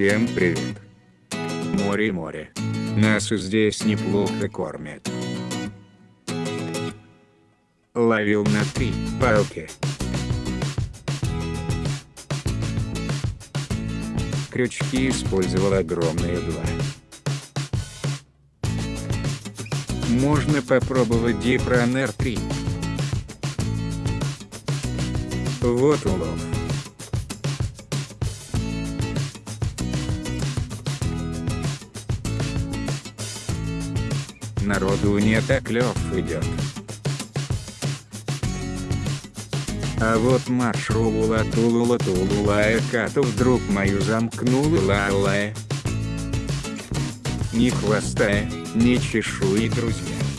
Всем привет. Море море. Нас и здесь неплохо кормят. Ловил на три палки. Крючки использовал огромные два. Можно попробовать Дипронер 3. Вот улов. Народу не так клёв идет. А вот маршрула тулула тулулая кату вдруг мою замкнула лалая. Ни хвоста, ни чешуи, друзья.